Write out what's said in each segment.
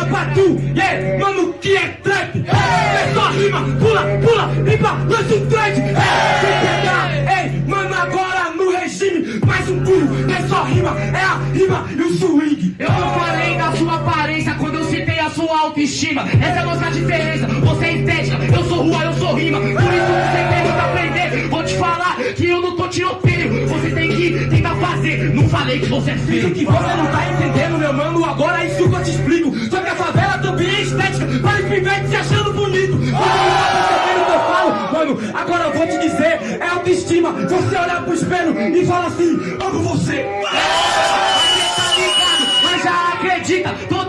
rima pra tu, yeah, mano, que é trap. É só rima, pula, pula, limpa, lança um trap. Sem pegar, ei, mano, agora no regime, mais um pulo, é só rima, é a rima e o swing. Eu não falei da sua aparência a sua autoestima. Essa é a nossa diferença, você é estética, eu sou rua, eu sou rima. Por isso você tem muito a aprender. Vou te falar que eu não tô tiroteio, você tem que tentar fazer. Não falei que você é feio. que você não tá entendendo, meu mano, agora é isso que eu te explico. Só que a favela também é estética, para os pivetes se achando bonito. Você não tá percebendo o que eu falo, mano, agora eu vou te dizer, é autoestima. Você olhar pro espelho e fala assim, amo você. Você tá ligado, mas já acredita.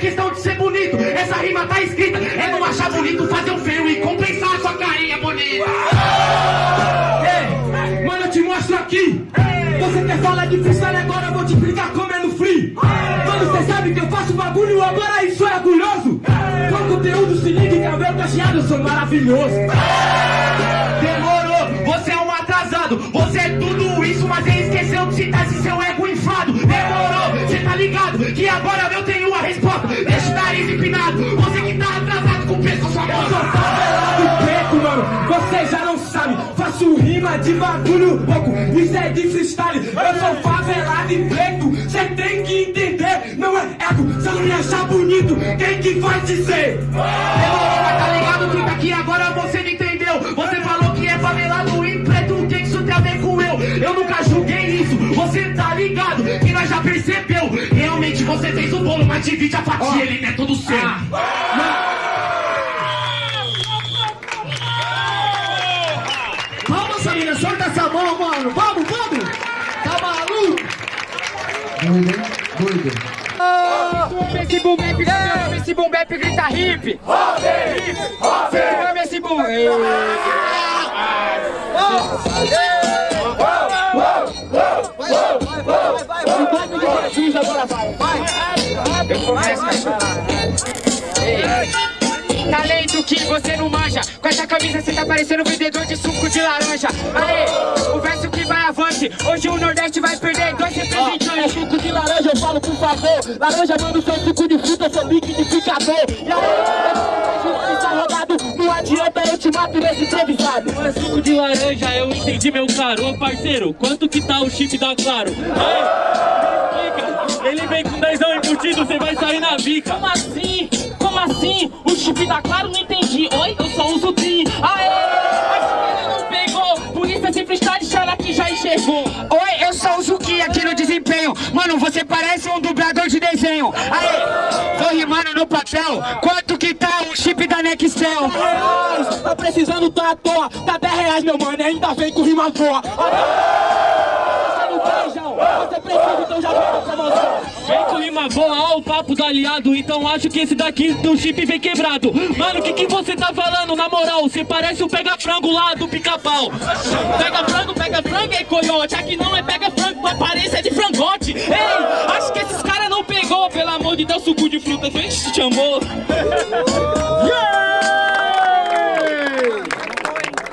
Questão de ser bonito. Essa rima tá escrita, é não achar bonito, fazer um feio e compensar a sua carinha bonita. Ei, mano, eu te mostro aqui. Você quer falar de freestyle agora, eu vou te explicar como é no free. Mano, você sabe que eu faço bagulho, agora isso é orgulhoso. Com conteúdo, se liga, cabelo cacheado, eu sou maravilhoso. Demorou, você é um atrasado. Você é tudo isso, mas ele esqueceu de citar esse seu ego inflado. Demorou, você tá ligado que agora eu tenho Rima de bagulho louco. Isso é de freestyle. Eu sou favelado e preto. Você tem que entender. Não é ego. Eu não me achar bonito, quem que vai dizer? Demorou, tá ligado que daqui agora você não entendeu. Você falou que é favelado e preto, o que isso tem a ver com eu? Eu nunca julguei isso, você tá ligado que nós já percebeu. Realmente você fez o bolo, mas divide a fatia, ele não é todo seu. Vamos, Doido, hein? Doido. Esse boom bap, grita, esse boom bap grita hip. Segura esse boom. Ei. Jesus agora vai, vai. Talento que você não manja Com essa camisa você tá parecendo um vendedor de suco de laranja Aê, o verso que vai avante Hoje o Nordeste vai perder dois É representantes suco de laranja, eu falo por favor. Laranja, mano, seu suco de fruta, seu liquidificador. E aí, eu está rodado, não adianta eu te mato nesse improvisado. É suco de laranja, eu entendi meu caro Ô parceiro, quanto que tá o chip da Claro? Aê, me explica. Ele vem com dezão embutido, você vai sair na bica Como assim? Como assim? O chip da Claro não entendi. Oi, eu só uso TRI. Aê! Que ele não pegou. Por isso esse freestyle chama que já enxergou. Oi, eu só uso o que aqui no desempenho. Mano, você parece um dublador de desenho. Aê! Tô rimando no papel. Quanto que tá o chip da Nextel? tá precisando, tá à toa. Tá 10 reais, meu mano, e ainda vem com rima boa. Você não tem, João? Você precisa, então já vem pra promoção. Com ó o papo do aliado Então acho que esse daqui do chip vem quebrado Mano, o que que você tá falando? Na moral, você parece o pega-frango lá do pica-pau Pega frango, pega frango, é coiote. Aqui não é pega frango, tua aparência é de frangote. Ei, acho que esses caras não pegou, pelo amor de Deus, suco de fruta. Vem, te chamou.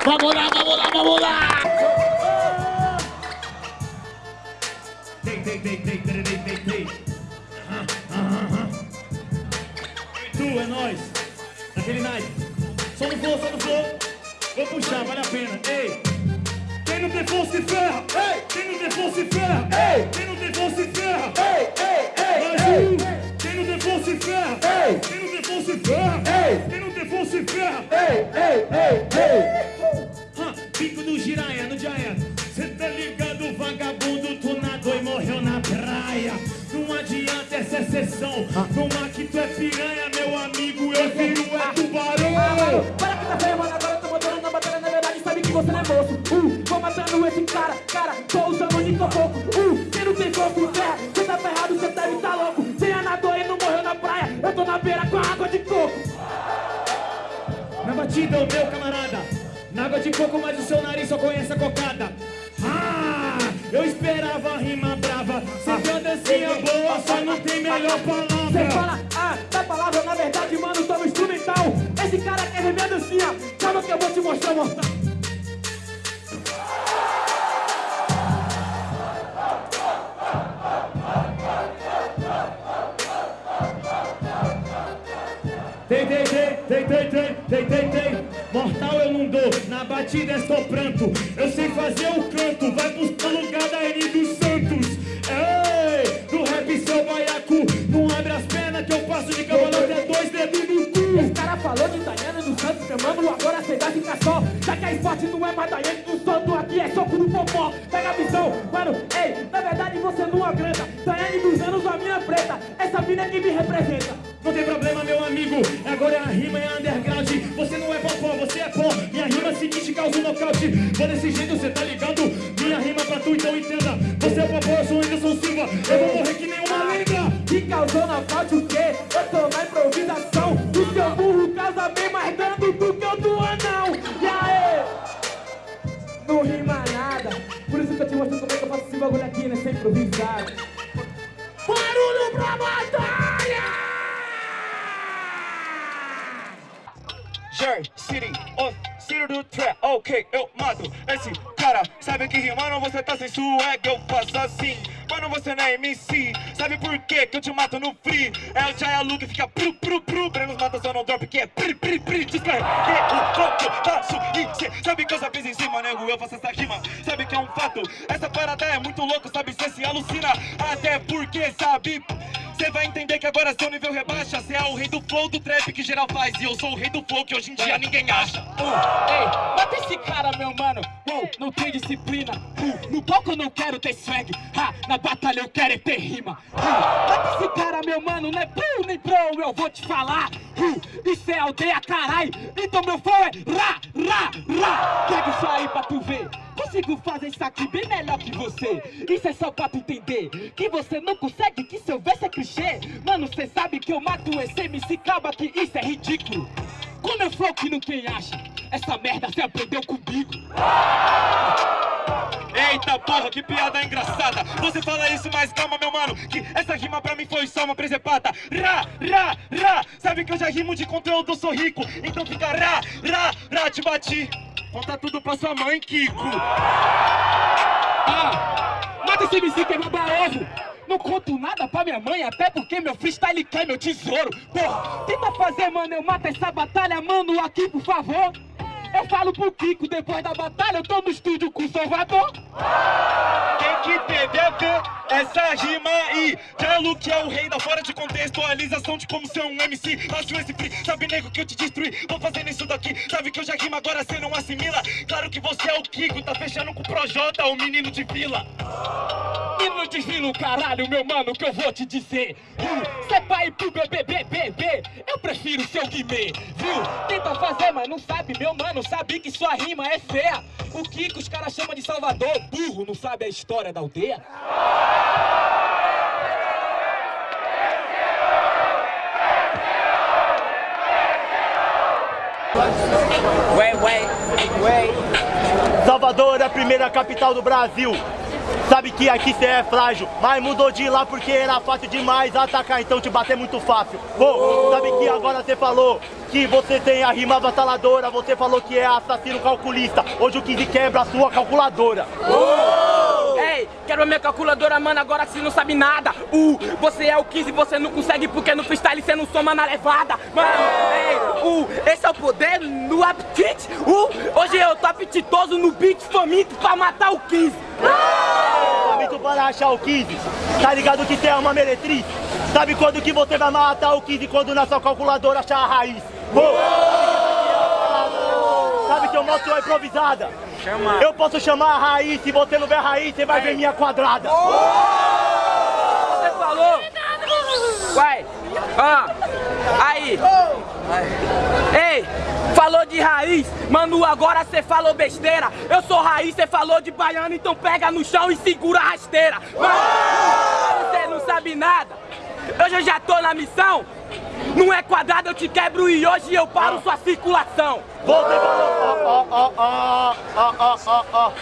Vamos lá, vamos lá, vamos lá. Dei, dei, dei, é nóis. Daquele naipe. Só no flow, só no flow. Vou puxar, vale a pena. Ei. Quem não tem força se ferra. Ei. Quem não tem força se ferra. Ei. Quem não tem força se ferra. Ei, ei, ei. Um. Quem não tem força se ferra. Ei. Quem não tem força se ferra. Ei. Quem não tem força se ferra. Ei, ei, ei, ei. Hã, Pico do giraia no Giant. Cê tá ligado, vagabundo, tu nadou e morreu na praia. Não adianta essa exceção. Numa Na batida, o meu camarada. Na água de coco, mas o seu nariz só conhece a cocada. Ah, eu esperava a rima brava. Cê tem uma dancinha boa, só não tem melhor palavra. fala, ah, da palavra, na verdade, mano, no instrumental Esse cara quer ver minha dancinha, calma que eu vou te mostrar, mortal Tem, tem, tem, mortal eu não dou, na batida é só pranto. Eu sei fazer o canto, vai buscar lugar da N dos Santos. Ei, do rap seu baiacu, não abre as pernas que eu passo de cavalo até dois dedos no cu. Esse cara falou de Daiane dos Santos, chamando agora cê vai ficar só. Já que a esporte não é mais Daiane dos Santos, aqui é soco no Pega a visão, mano, ei, na verdade você não agranda. Daiane dos anos, a minha preta, essa mina é que me representa. Não tem problema, meu amigo, agora a rima é underground. Você não é popó, você é pó. Minha rima seguinte causa um nocaute. Vou desse jeito, cê tá ligado? Minha rima pra tu, então entenda. Você é popó, eu sou Anderson Silva. Eu vou morrer que nem uma lenda. Que causou nocaute o quê? Eu tô na improvisação. O seu burro causa bem mais dano do que o do anão. E aí? Não rima eu te mostro como é que eu faço esse bagulho aqui, né? Sem improvisado. Barulho pra batalha! Jer, City, oh, City do Trap, ok, eu mato esse cara. Sabe que rimando você tá sem swag, eu faço assim. Mano, você não é MC, sabe por quê que eu te mato no free? É o Jaya Lu que fica pru, pru, pru. Brenos mata só no drop que é pri, pri, pri. Descarrega o eu faço e cê sabe que eu já fiz em cima, nego, eu faço essa rima. Sabe que é um fato, essa parada é muito louco, sabe? Cê se alucina, até porque sabe. Cê vai entender que agora seu nível rebaixa Cê é o rei do flow do trap que geral faz E eu sou o rei do flow que hoje em dia ninguém acha Uh, ei, mata esse cara, meu mano. Uh, não tem disciplina. Uh, no palco eu não quero ter swag. Ha, na batalha eu quero é ter rima. Uh, mata esse cara, meu mano. Não é pro nem pro, eu vou te falar. Uh, é aldeia, carai. Então meu flow é ra, ra, ra. Pega isso aí pra tu ver. Consigo fazer isso aqui bem melhor que você. Isso é só pra tu entender. Que você não consegue, que seu verso é clichê. Mano, cê sabe que eu mato esse MC calma que isso é ridículo. Com meu flow que não tem acha. Essa merda cê aprendeu comigo. Eita porra, que piada engraçada Você fala isso, mas calma meu mano Que essa rima pra mim foi só uma presepada Ra, ra, ra Sabe que eu já rimo de conteúdo, sou rico Então fica ra, ra, ra Te bati Conta tudo pra sua mãe, Kiko Ah, mata esse MC que é meu ovo. Não conto nada pra minha mãe, até porque meu freestyle quer meu tesouro. Porra, tenta fazer, mano, eu mato essa batalha, mano, aqui, por favor. Eu falo pro Kiko, depois da batalha eu tô no estúdio com o Salvador. Tem que entender ver essa rima aí Jalo que é o rei da fora de contextualização De como ser um MC Faço esse free, sabe nego que eu te destruí? Vou fazendo isso daqui, sabe que eu já rimo agora cê não assimila? Claro que você é o Kiko, tá fechando com o Projota, o menino de vila E no desvilo, caralho, meu mano, que eu vou te dizer Hum, Cê vai pro bebê, bebê, bebê Eu prefiro seu Guimê, viu? Tenta fazer, mas não sabe, meu mano Sabe que sua rima é feia O Kiko os caras chamam de Salvador Burro, não sabe a história da aldeia? Salvador é a primeira capital do Brasil. Sabe que aqui cê é frágil, mas mudou de lá porque era fácil demais atacar, então te bater é muito fácil. Pô, sabe que agora você falou que você tem a rima avassaladora, você falou que é assassino calculista. Hoje o 15 quebra a sua calculadora. Ei, quero a minha calculadora, mano, agora você não sabe nada Uh, você é o 15, você não consegue porque no freestyle você não soma na levada Mano, ei, uh, esse é o poder no apetite Uh, hoje eu tô apetitoso no beat faminto pra matar o 15 Para achar o 15. Tá ligado que é uma meretriz? Sabe quando que você vai matar o 15 quando na sua calculadora achar a raiz? Pô, Sabe que eu mostro a improvisada? Eu posso chamar a raiz, se você não ver a raiz, você vai ver minha quadrada. Você falou? Vai, ah, aí Ei, falou de raiz, mano, agora cê falou besteira Eu sou raiz, cê falou de baiano, então pega no chão e segura a rasteira Mano, você não sabe nada Hoje eu já tô na missão Não é quadrado, eu te quebro e hoje eu paro sua circulação Você falou, ó, ó, ó, ó, ó, ó.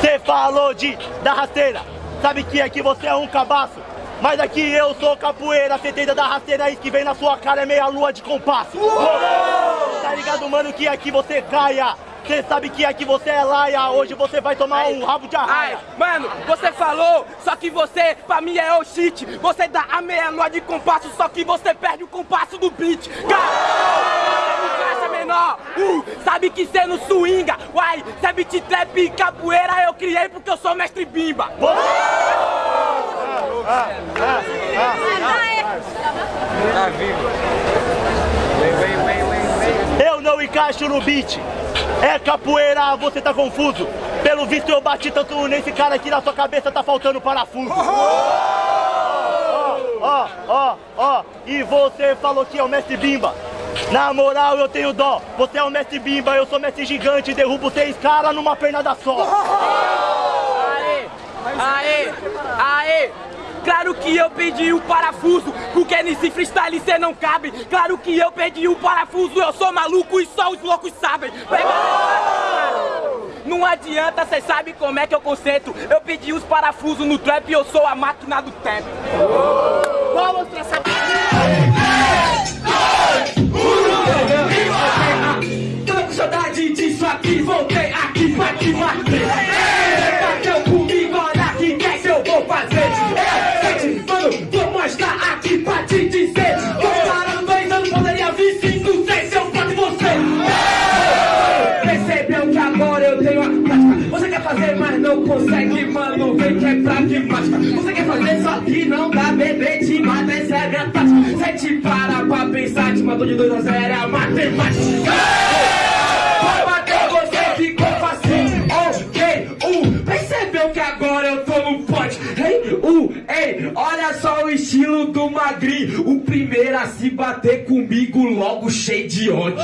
Você falou de da rasteira. Sabe que aqui você é um cabaço. Mas aqui eu sou capoeira, você tenta da rasteira, isso que vem na sua cara é meia lua de compasso. Tá ligado, mano, que aqui você caia. Você sabe que aqui você é laia, hoje você vai tomar um rabo de Ai, arraia. mano, você falou, só que você, pra mim é o shit Você dá a meia lua de compasso, só que você perde o compasso do beat Cara, não acha menor, uh, sabe que cê não swinga. Uai, cê é beat trap e capoeira eu criei porque eu sou mestre bimba. Eu não encaixo no beat. É capoeira, você tá confuso. Pelo visto eu bati tanto nesse cara aqui na sua cabeça tá faltando parafuso. Ó, ó, ó, e você falou que é o mestre Bimba. Na moral eu tenho dó. Você é o mestre Bimba, eu sou mestre gigante, derrubo seis caras numa pernada só. Aê, aê, aê. Claro que eu pedi o parafuso, porque nesse freestyle cê não cabe. Claro que eu pedi o parafuso, eu sou maluco e só os loucos sabem. Não adianta, cê sabe como é que eu conceito. Eu pedi os parafusos no trap e eu sou a máquina do tempo. Você quer fazer, só que não dá, bebê, te mata, essa é a minha tática. Cê te para pra pensar, te matou de 2 a 0, é a matemática. Pra bater você ficou fácil, ok, uh, percebeu que agora eu tô no pote, hey, uh, ei, olha só o estilo do magrinho, o primeiro a se bater comigo logo cheio de ódio.